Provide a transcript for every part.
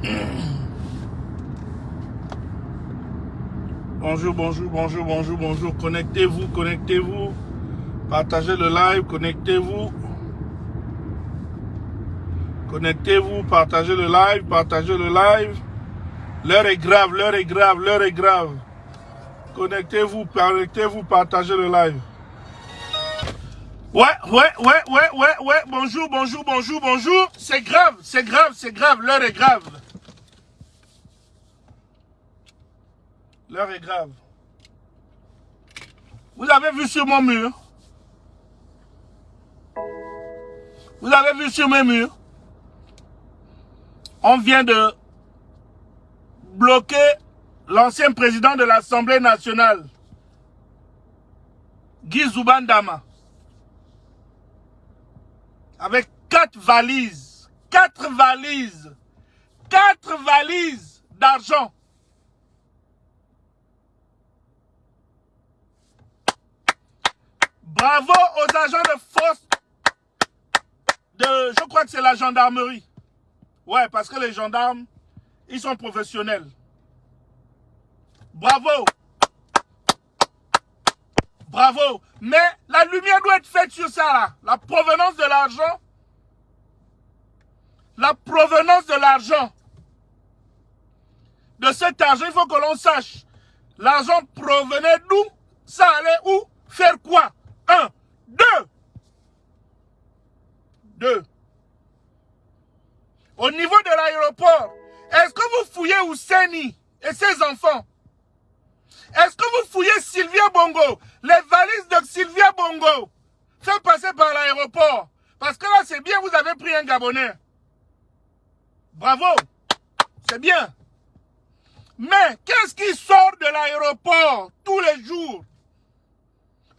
Bonjour, bonjour, bonjour, bonjour, bonjour. Connectez-vous, connectez-vous. Partagez le live, connectez-vous. Connectez-vous, partagez le live, partagez le live. L'heure est grave, l'heure est grave, l'heure est grave. Connectez-vous, connectez-vous, partagez le live. Ouais, ouais, ouais, ouais, ouais, ouais. Bonjour, bonjour, bonjour, bonjour. C'est grave, c'est grave, c'est grave. L'heure est grave. L'heure est grave. Vous avez vu sur mon mur? Vous avez vu sur mes murs? On vient de bloquer l'ancien président de l'Assemblée nationale, Guy Zoubandama, avec quatre valises, quatre valises, quatre valises d'argent. Bravo aux agents de force de, je crois que c'est la gendarmerie. Ouais, parce que les gendarmes, ils sont professionnels. Bravo. Bravo. Mais la lumière doit être faite sur ça, là. La provenance de l'argent. La provenance de l'argent. De cet argent, il faut que l'on sache. L'argent provenait d'où? Ça allait où? Faire quoi? Un. Deux. Deux. Au niveau de l'aéroport, est-ce que vous fouillez Ouseni et ses enfants? Est-ce que vous fouillez Sylvia Bongo Les valises de Sylvia Bongo? Fait passer par l'aéroport. Parce que là, c'est bien, vous avez pris un Gabonais. Bravo. C'est bien. Mais qu'est-ce qui sort de l'aéroport tous les jours?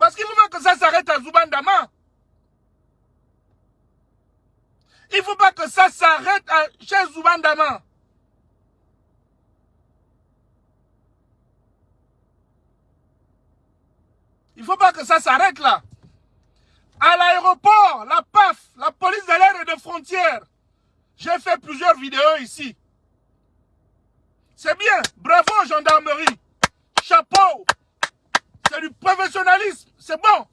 Parce qu'il faut pas que ça s'arrête à Zoubandama. Il ne faut pas que ça s'arrête chez Zoubandama. Il ne faut pas que ça s'arrête là. À l'aéroport, la PAF, la police de l'air et de frontières. J'ai fait plusieurs vidéos ici. C'est bien. Bravo, gendarmerie. Chapeau. C'est du professionnalisme. C'est bon.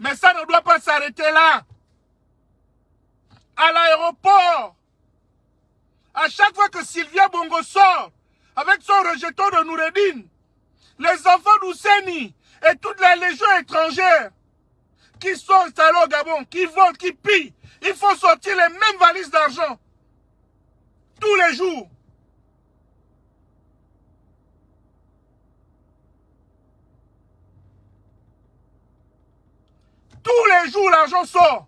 Mais ça ne doit pas s'arrêter là. À l'aéroport. À chaque fois que Sylvia Bongo sort avec son rejeton de Noureddin, les enfants d'Ousseni et toutes les légions étrangères qui sont installés au Gabon, qui volent, qui pillent, il faut sortir les mêmes valises d'argent. Tous les jours. Tous les jours, l'argent sort.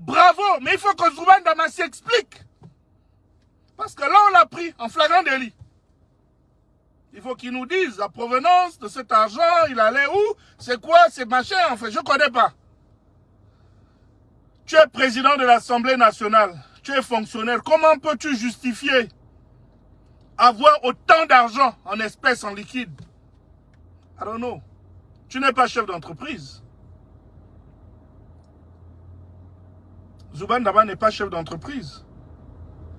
Bravo, mais il faut que Zouban Damas s'explique. Parce que là, on l'a pris en flagrant délit. Il faut qu'il nous dise la provenance de cet argent, il allait où, c'est quoi, c'est machin, en fait, je ne connais pas. Tu es président de l'Assemblée nationale, tu es fonctionnaire, comment peux-tu justifier avoir autant d'argent en espèces, en liquide? I don't know. Tu n'es pas chef d'entreprise. Zouban Daba n'est pas chef d'entreprise.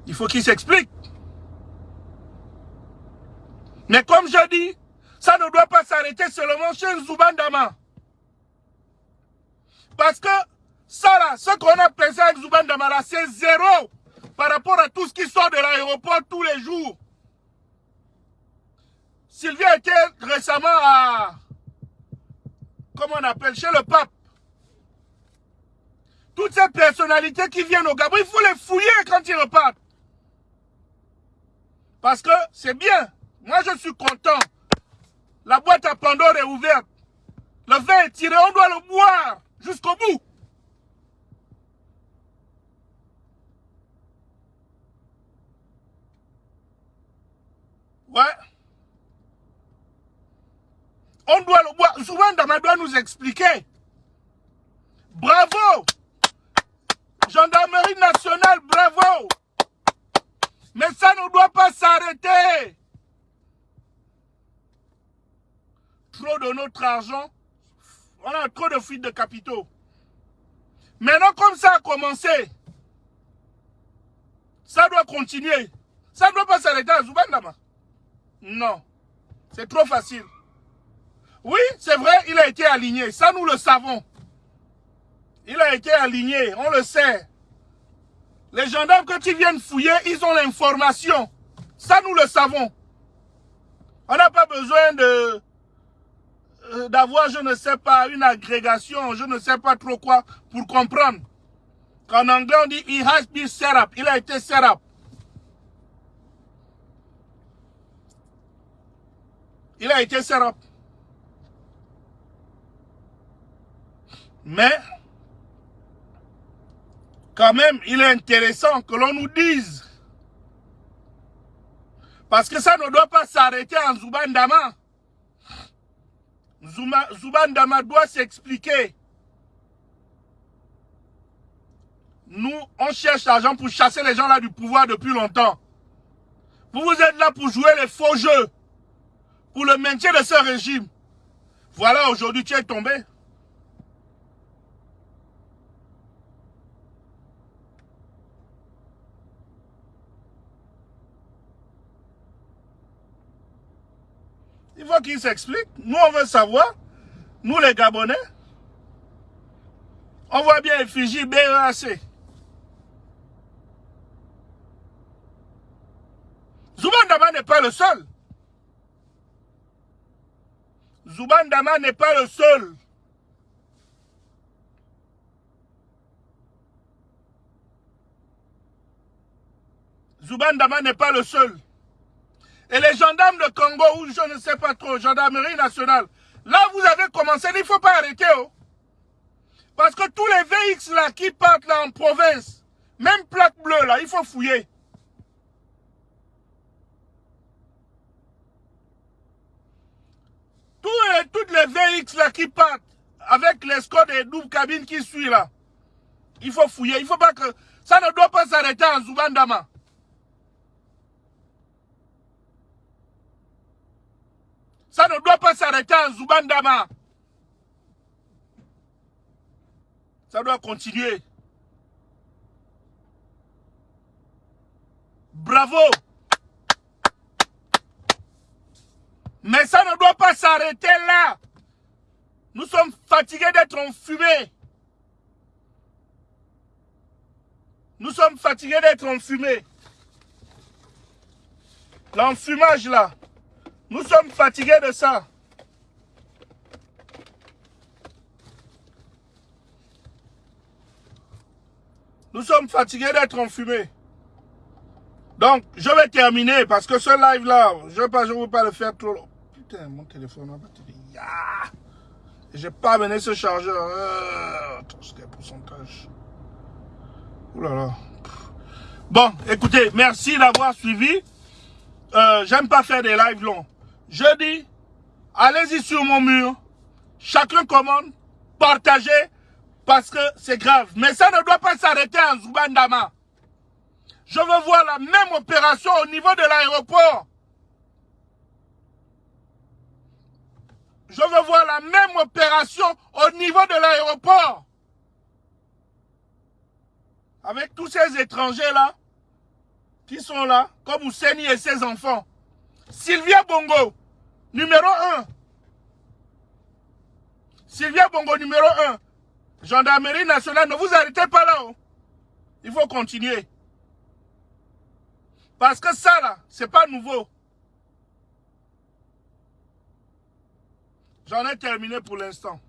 Il faut qu'il s'explique. Mais comme je dis, ça ne doit pas s'arrêter seulement chez Zouban Dama. Parce que ça là, ce qu'on a pensé avec Zouban Dama là, c'est zéro par rapport à tout ce qui sort de l'aéroport tous les jours. Sylvie était récemment à, comment on appelle, chez le pape. Toutes ces personnalités qui viennent au Gabon, il faut les fouiller quand ils repartent. Parce que c'est bien. Moi, je suis content. La boîte à Pandore est ouverte. Le vin est tiré, on doit le boire jusqu'au bout. Ouais. On doit le boire. Souvent, Dama doit nous expliquer. Bravo Gendarmerie nationale, bravo Mais ça ne doit pas s'arrêter Trop de notre argent, on a trop de fuites de capitaux. Maintenant, comme ça a commencé, Ça doit continuer. Ça ne doit pas s'arrêter à Zubandama. Non. C'est trop facile. Oui, c'est vrai, il a été aligné. Ça, nous le savons. Il a été aligné, on le sait. Les gendarmes, quand ils viennent fouiller, ils ont l'information. Ça, nous le savons. On n'a pas besoin de euh, d'avoir, je ne sais pas, une agrégation, je ne sais pas trop quoi, pour comprendre. En anglais, on dit « he has been set up ». Il a été set up. Il a été set up. Mais, quand même, il est intéressant que l'on nous dise. Parce que ça ne doit pas s'arrêter en Zubandama. Zubandama doit s'expliquer. Nous, on cherche l'argent pour chasser les gens là du pouvoir depuis longtemps. Vous, vous êtes là pour jouer les faux jeux. Pour le maintien de ce régime. Voilà, aujourd'hui, tu es tombé. Il faut qu'il s'explique. Nous, on veut savoir. Nous, les Gabonais. On voit bien effigie BEAC. Zoubandama n'est pas le seul. Zoubandama n'est pas le seul. Zoubandama n'est pas le seul. Et les gendarmes de Congo, ou je ne sais pas trop, gendarmerie nationale, là vous avez commencé, il ne faut pas arrêter. Oh. Parce que tous les VX là qui partent là en province, même plaque bleue là, il faut fouiller. toutes les VX là qui partent avec l'escorte et double cabine qui suit là, il faut fouiller. Il faut pas que ça ne doit pas s'arrêter en Zoubandama. Ça ne doit pas s'arrêter en Zoubandama. Ça doit continuer. Bravo. Mais ça ne doit pas s'arrêter là. Nous sommes fatigués d'être enfumés. Nous sommes fatigués d'être enfumés. L'enfumage là. Nous sommes fatigués de ça. Nous sommes fatigués d'être enfumés. Donc, je vais terminer parce que ce live-là, je ne veux, pas le faire trop long. Putain, mon téléphone, ma batterie. Ah J'ai pas amené ce chargeur. Euh, attends, pourcentage Ouh là là. Bon, écoutez, merci d'avoir suivi. Euh, J'aime pas faire des lives longs. Je dis, allez-y sur mon mur. Chacun commande, partagez, parce que c'est grave. Mais ça ne doit pas s'arrêter en Zubandama. Je veux voir la même opération au niveau de l'aéroport. Je veux voir la même opération au niveau de l'aéroport. Avec tous ces étrangers-là, qui sont là, comme Ouseni et ses enfants. Sylvia Bongo, numéro 1. Sylvia Bongo, numéro 1. Gendarmerie nationale, ne vous arrêtez pas là. Oh. Il faut continuer. Parce que ça là, c'est pas nouveau. J'en ai terminé pour l'instant.